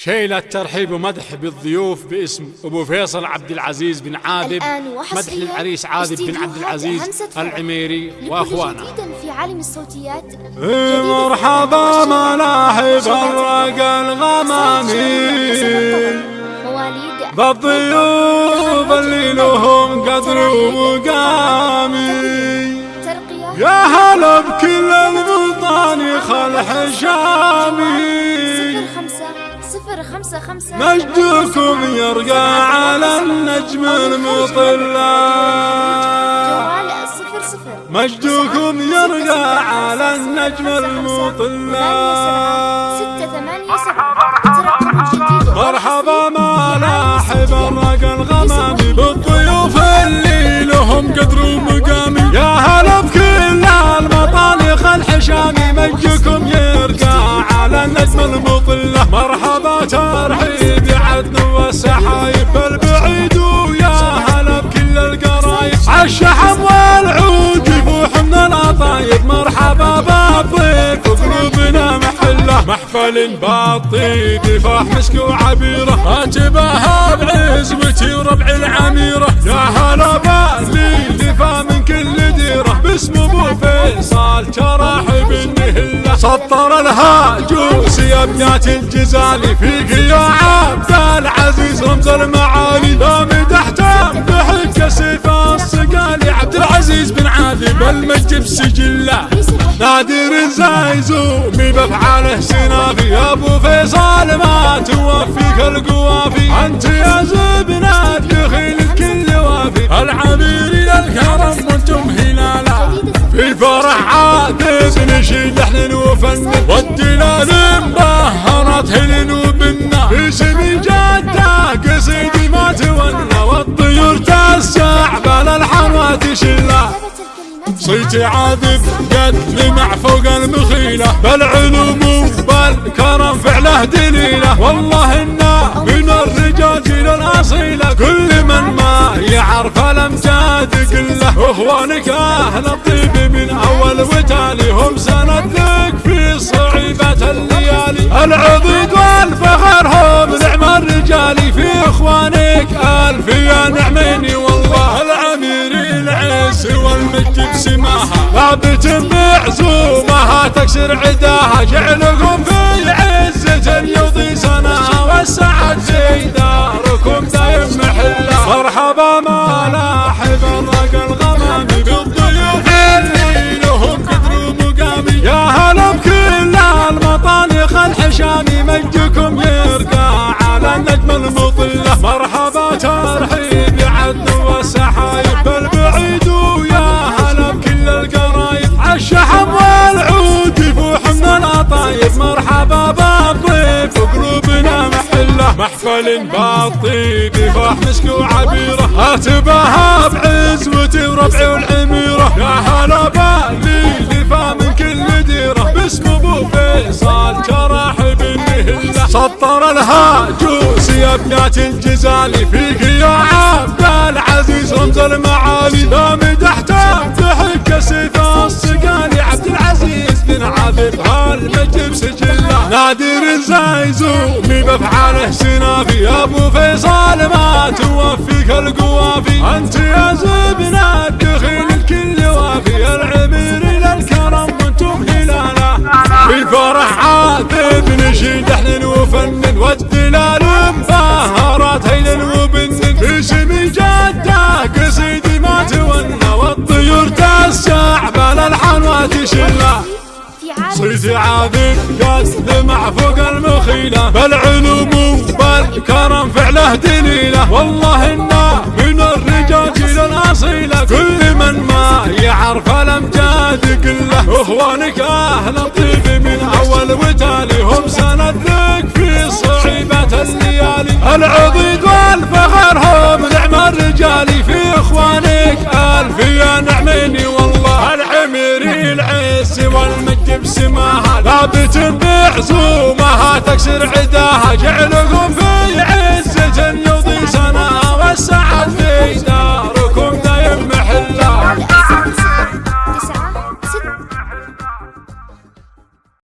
شيلة ترحيب ومدح بالضيوف باسم أبو فيصل عبد العزيز بن عاذب مدح للعريس عاذب بن عبد العزيز. العميري جديد في عالم الصوتيات مرحبا ملاحب الرق الغمامي بالضيوف اللي لهم قدر ومقامي. ترقية يا هلا بكل المطاني خل حشامي صفر خمسة خمسة مجدكم يرقى على النجم صفر مجدكم يرقى على النجم المطلع ستة ثمانية سبعة مرحبا محفل باطيب فاح مسك وعبيره اتباها بعزوتي وربع العميرة. يا هلا بالي دفا من كل ديرة. باسم أبو فيصل تراحب النهله سطر الهاجوس يا ابنات الجزالي فيك يا عبد العزيز رمز المعالي. لا مدحته بحق سيف الصقالي عبد العزيز بن عاذب المجد بسجله. نادر الزايزومي بافعاله سنافي يا أبو فيصل ما توفيك القوافي أنت يا زبنة دخيل الكل وافي. العمير الكرم وأنتم هلالا. في الفرح عادل نشيد لحن وفن والدلال مبهرت هلن وبنا. في سمي جده قصيدي ما تولى. والطيور تسع بالالحان وتشله صيتي عاذب قد فوق المخيلة بالعلوم وبالكرم فعله دليلة والله إنا من الرجال جيل الأصيلة كل من ما يعرف الأمجاد قلة. إخوانك أهل الطيب من أول وتالي هم سند لك في صعيبة الليالي. العضيد والفخر هم نعم الرجال في إخوانك ألف يا نعميني والله العمير العز والمجد بسماها. ثابت بعزومها تكسر عداها جعلكم في عزة يضي سناها والسعد في داركم دايم محلة مرحبا ملاحب محفل بالطيب فاح مسك وعبيره اتباها بعزوتي وربعي والعميره يا هلا بالي لفا من كل ديرة. باسم أبو فيصل تراحب النهله سطر الهاجوس يا ابنات الجزالي. فيك يا عبد العزيز رمز المعالي. نادر الزايزومي بافعاله سنافي أبو فيصل ما توفيك القوافي. أنت يا زبنة دخيل عاذب قد لمع فوق المخيلة. بالعلوم وبالكرم فعله دليلة والله إنا من الرجال الأصيلة. كل من ما يعرف الأمجاد قلة. إخوانك أهل الطيب من أول وتالي. هم سند لك في صعيبة الليالي. العضيد والفخر هم نعم الرجال. في إخوانك ألف يا نعميني والله العميري العز والمجد بسماها ثابت بعزومها تكسر عداها جعلكم في